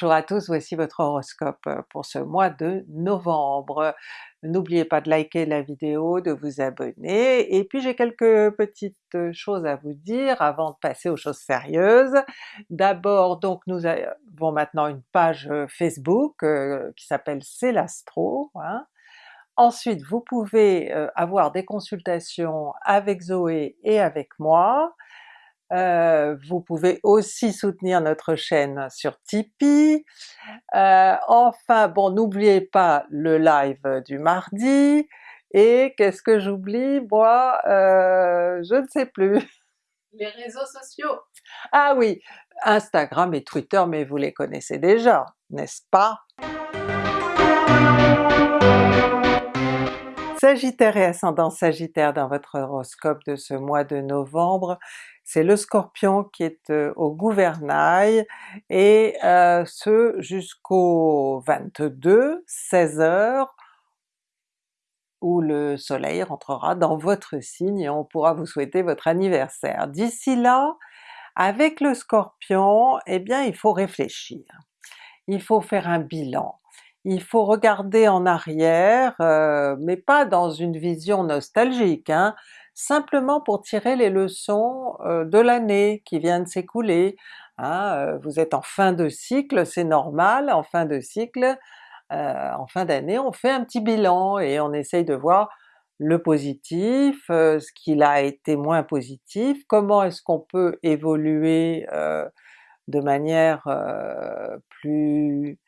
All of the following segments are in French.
Bonjour à tous, voici votre horoscope pour ce mois de novembre. N'oubliez pas de liker la vidéo, de vous abonner, et puis j'ai quelques petites choses à vous dire avant de passer aux choses sérieuses. D'abord donc nous avons maintenant une page Facebook qui s'appelle C'est l'Astro, hein. Ensuite vous pouvez avoir des consultations avec Zoé et avec moi, euh, vous pouvez aussi soutenir notre chaîne sur Tipeee. Euh, enfin bon, n'oubliez pas le live du mardi, et qu'est-ce que j'oublie? Moi? Euh, je ne sais plus. Les réseaux sociaux! Ah oui, Instagram et Twitter, mais vous les connaissez déjà, n'est-ce pas? Sagittaire et ascendant Sagittaire dans votre horoscope de ce mois de novembre, c'est le Scorpion qui est euh, au gouvernail, et euh, ce jusqu'au 22, 16h, où le soleil rentrera dans votre signe et on pourra vous souhaiter votre anniversaire. D'ici là, avec le Scorpion, eh bien il faut réfléchir, il faut faire un bilan, il faut regarder en arrière, euh, mais pas dans une vision nostalgique, hein, simplement pour tirer les leçons euh, de l'année qui vient de s'écouler. Hein, euh, vous êtes en fin de cycle, c'est normal, en fin de cycle, en fin d'année on fait un petit bilan et on essaye de voir le positif, ce qu'il a été moins positif, comment est-ce qu'on peut évoluer de manière plus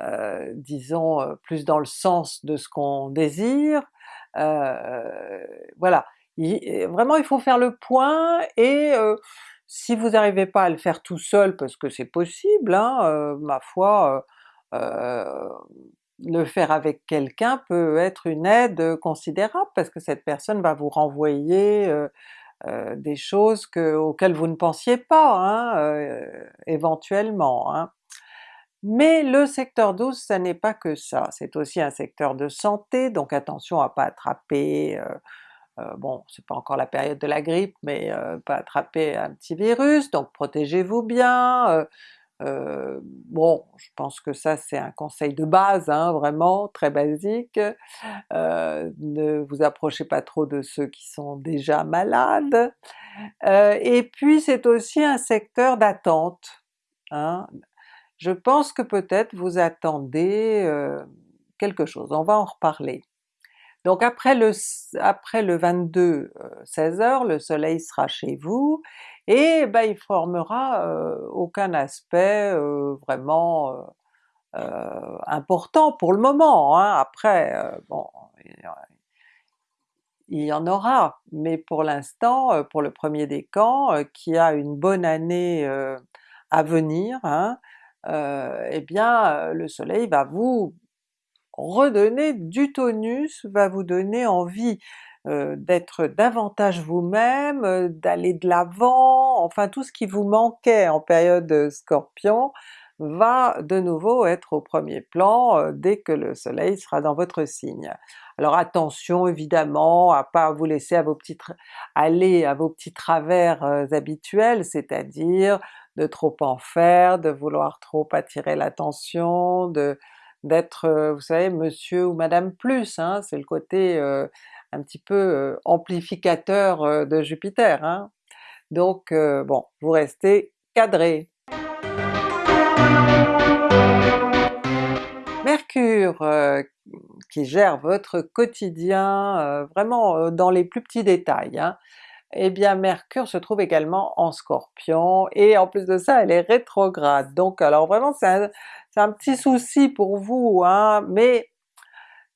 euh, disons euh, plus dans le sens de ce qu'on désire, euh, voilà. vraiment il faut faire le point et si vous n'arrivez pas à le faire tout seul, parce que c'est possible, hein, ma foi, le faire avec quelqu'un peut être une aide considérable parce que cette personne va vous renvoyer des choses que, auxquelles vous ne pensiez pas, hein, éventuellement. Hein. Mais le secteur 12 ça n'est pas que ça, c'est aussi un secteur de santé, donc attention à pas attraper, euh, euh, bon c'est pas encore la période de la grippe, mais euh, pas attraper un petit virus, donc protégez-vous bien, bon je pense que ça c'est un conseil de base, hein, vraiment très basique, ne vous approchez pas trop de ceux qui sont déjà malades, et puis c'est aussi un secteur d'attente, hein, je pense que peut-être vous attendez euh, quelque chose, on va en reparler. Donc après le, après le 22 16h, euh, le soleil sera chez vous, et ben, il formera euh, aucun aspect vraiment important pour le moment, hein. après bon il y en aura, mais pour l'instant, pour le premier décan, qui a une bonne année à venir, hein, euh, eh bien euh, le soleil va vous redonner du tonus, va vous donner envie euh, d'être davantage vous-même, d'aller de l'avant, enfin tout ce qui vous manquait en période Scorpion va de nouveau être au premier plan dès que le soleil sera dans votre signe. Alors attention évidemment à pas vous laisser à vos petits aller à vos petits travers habituels, c'est-à-dire de trop en faire, de vouloir trop attirer l'attention, d'être, euh, vous savez, monsieur ou madame plus, hein, c'est le côté euh, un petit peu euh, amplificateur de Jupiter. Hein. Donc bon, vous restez cadré. Mercure qui gère votre quotidien vraiment dans les plus petits détails, hein eh bien Mercure se trouve également en Scorpion, et en plus de ça elle est rétrograde, donc alors vraiment c'est un, petit souci pour vous, hein, mais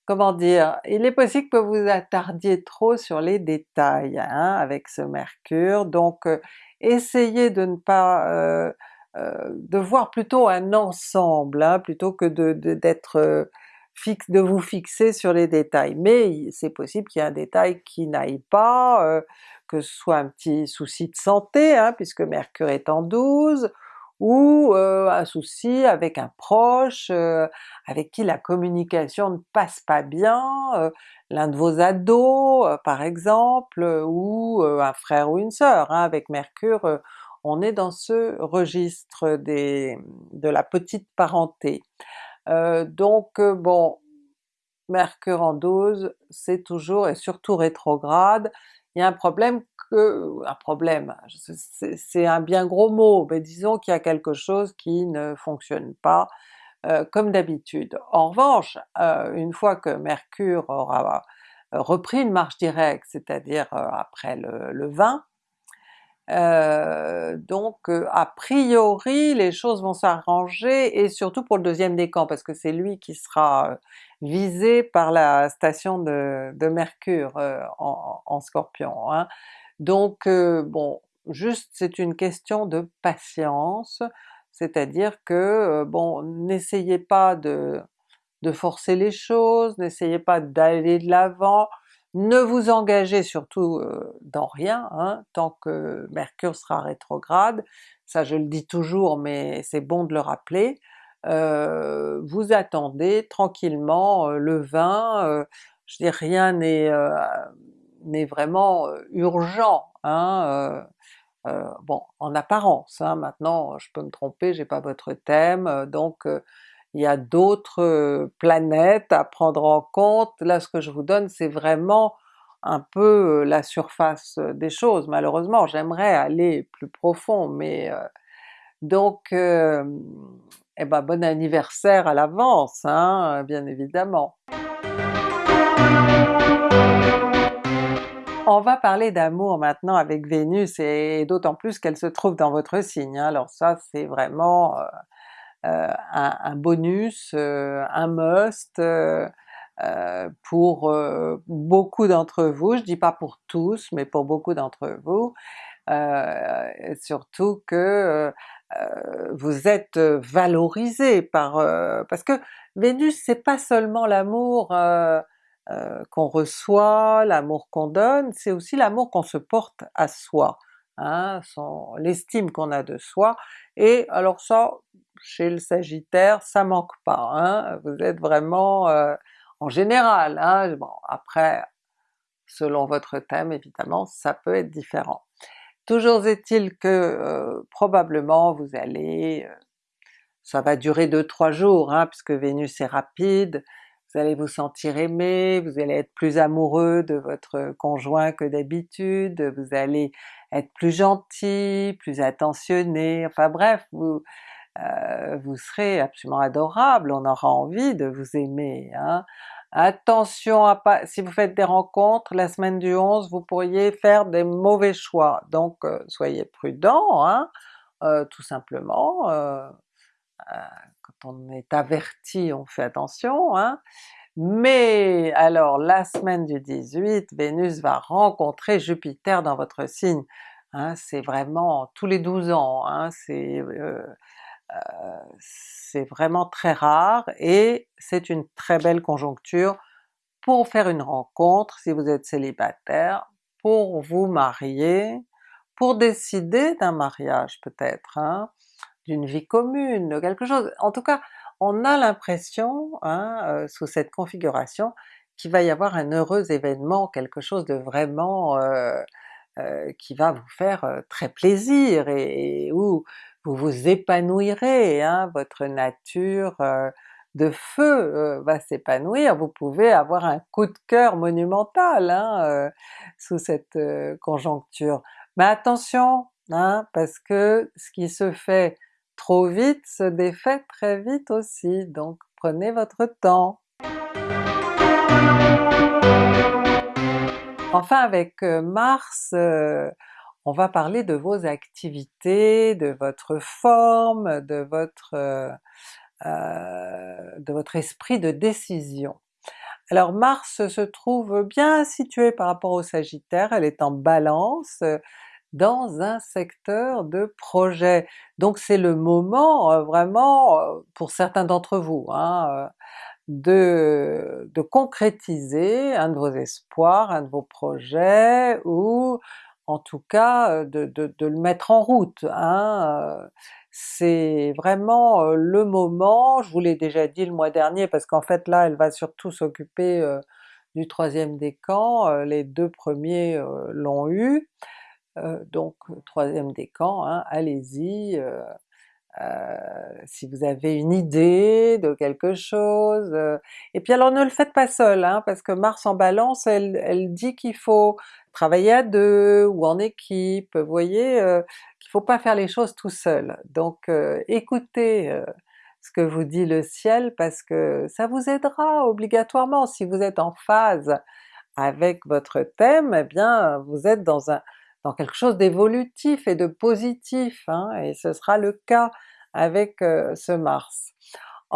comment dire, il est possible que vous attardiez trop sur les détails hein, avec ce Mercure, donc euh, essayez de ne pas... Euh, euh, de voir plutôt un ensemble, hein, plutôt que de d'être fixe, de vous fixer sur les détails. Mais c'est possible qu'il y ait un détail qui n'aille pas, que ce soit un petit souci de santé, hein, puisque Mercure est en 12, ou euh, un souci avec un proche, euh, avec qui la communication ne passe pas bien, euh, l'un de vos ados par exemple, ou un frère ou une sœur. Hein. Avec Mercure on est dans ce registre des, de la petite parenté. Donc bon, Mercure en 12, c'est toujours, et surtout rétrograde, il y a un problème que... un problème, c'est un bien gros mot, mais disons qu'il y a quelque chose qui ne fonctionne pas euh, comme d'habitude. En revanche, euh, une fois que Mercure aura repris une marche directe, c'est-à-dire euh, après le, le 20, euh, donc euh, a priori les choses vont s'arranger et surtout pour le deuxième décan parce que c'est lui qui sera euh, visé par la station de, Mercure en, Scorpion. Hein. Donc bon, juste c'est une question de patience, c'est-à-dire que bon, n'essayez pas de, de forcer les choses, n'essayez pas d'aller de l'avant, ne vous engagez surtout euh, dans rien, hein, tant que Mercure sera rétrograde, ça je le dis toujours mais c'est bon de le rappeler, euh, vous attendez tranquillement euh, le 20, je dis rien n'est vraiment urgent, hein, bon en apparence, hein, maintenant je peux me tromper, j'ai pas votre thème, donc il y a d'autres euh, planètes à prendre en compte. Là ce que je vous donne c'est vraiment un peu euh, la surface euh, des choses. Malheureusement j'aimerais aller plus profond mais donc eh ben bon anniversaire à l'avance, hein, bien évidemment. On va parler d'amour maintenant avec Vénus et d'autant plus qu'elle se trouve dans votre signe, hein. alors ça c'est vraiment euh, un, bonus, euh, un must euh, pour beaucoup d'entre vous, je dis pas pour tous, mais pour beaucoup d'entre vous, surtout que vous êtes valorisé par... parce que Vénus c'est pas seulement l'amour qu'on reçoit, l'amour qu'on donne, c'est aussi l'amour qu'on se porte à soi, hein, l'estime qu'on a de soi, et alors ça, chez le Sagittaire, ça manque pas, hein? vous êtes vraiment euh, en général, hein? bon après selon votre thème évidemment ça peut être différent. Toujours est-il que euh, probablement vous allez, euh, ça va durer 2-3 jours hein, puisque Vénus est rapide, vous allez vous sentir aimé, vous allez être plus amoureux de votre conjoint que d'habitude, vous allez être plus gentil, plus attentionné, enfin bref, vous, euh, vous serez absolument adorable, on aura envie de vous aimer. Hein. Attention à pas, si vous faites des rencontres la semaine du 11, vous pourriez faire des mauvais choix, donc euh, soyez prudent, hein, euh, tout simplement. quand on est averti, on fait attention, hein. Mais alors la semaine du 18, Vénus va rencontrer Jupiter dans votre signe, hein, c'est vraiment tous les 12 ans, hein, c'est c'est vraiment très rare et c'est une très belle conjoncture pour faire une rencontre si vous êtes célibataire, pour vous marier, pour décider d'un mariage peut-être, hein, d'une vie commune, de quelque chose. En tout cas, on a l'impression, hein, euh, sous cette configuration, qu'il va y avoir un heureux événement, quelque chose de vraiment euh, qui va vous faire très plaisir et, et où vous vous épanouirez, hein, votre nature euh, de feu euh, va s'épanouir, vous pouvez avoir un coup de cœur monumental hein, euh, sous cette conjoncture. Mais attention, hein, parce que ce qui se fait trop vite se défait très vite aussi, donc prenez votre temps. Enfin avec Mars, on va parler de vos activités, de votre forme, de votre, euh, euh, de votre esprit de décision. Alors Mars se trouve bien située par rapport au Sagittaire, elle est en Balance, dans un secteur de projet. Donc c'est le moment euh, vraiment, pour certains d'entre vous, hein, de, de, concrétiser un de vos espoirs, un de vos projets, ou en tout cas de, le mettre en route. Hein. C'est vraiment le moment, je vous l'ai déjà dit le mois dernier parce qu'en fait là elle va surtout s'occuper du troisième décan, les deux premiers l'ont eu, donc troisième décan, hein, allez-y, si vous avez une idée de quelque chose, et puis alors ne le faites pas seul, hein, parce que Mars en Balance elle, elle dit qu'il faut travailler à deux ou en équipe, vous voyez, qu'il faut pas faire les choses tout seul. Donc écoutez ce que vous dit le ciel parce que ça vous aidera obligatoirement. Si vous êtes en phase avec votre thème, eh bien vous êtes dans un dans quelque chose d'évolutif et de positif, hein, et ce sera le cas avec euh, ce Mars.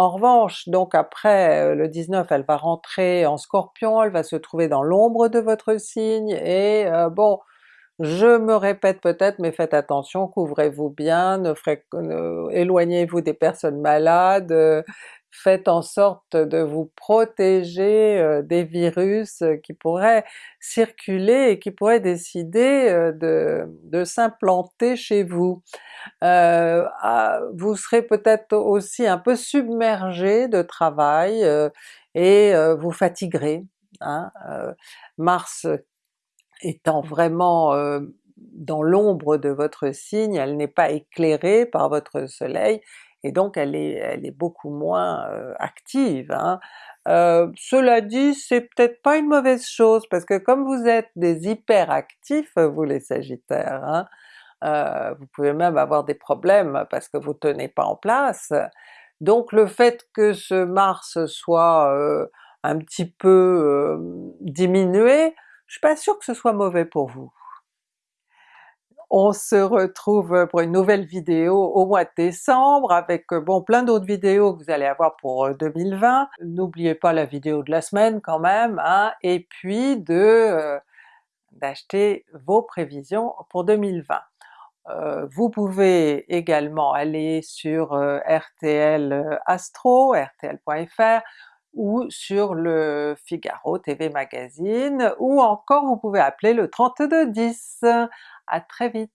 En revanche, donc après euh, le 19, elle va rentrer en Scorpion, elle va se trouver dans l'ombre de votre signe, et euh, bon, je me répète peut-être, mais faites attention, couvrez-vous bien, ne, éloignez-vous des personnes malades, faites en sorte de vous protéger euh, des virus qui pourraient circuler et qui pourraient décider euh, de, s'implanter chez vous. Euh, ah, vous serez peut-être aussi un peu submergé de travail et vous fatiguerez. Hein? Mars étant vraiment dans l'ombre de votre signe, elle n'est pas éclairée par votre soleil, et donc elle est, elle est beaucoup moins active. Hein. cela dit, c'est peut-être pas une mauvaise chose, parce que comme vous êtes des hyperactifs, vous les sagittaires, hein, vous pouvez même avoir des problèmes parce que vous tenez pas en place, donc le fait que ce Mars soit un petit peu diminué, je suis pas sûre que ce soit mauvais pour vous. On se retrouve pour une nouvelle vidéo au mois de décembre avec bon plein d'autres vidéos que vous allez avoir pour 2020. Euh, N'oubliez pas la vidéo de la semaine quand même, hein, et puis de euh, d'acheter vos prévisions pour 2020. Euh, vous pouvez également aller sur RTL Astro, rtl.fr, ou sur le Figaro TV Magazine, ou encore vous pouvez appeler le 3210. À très vite!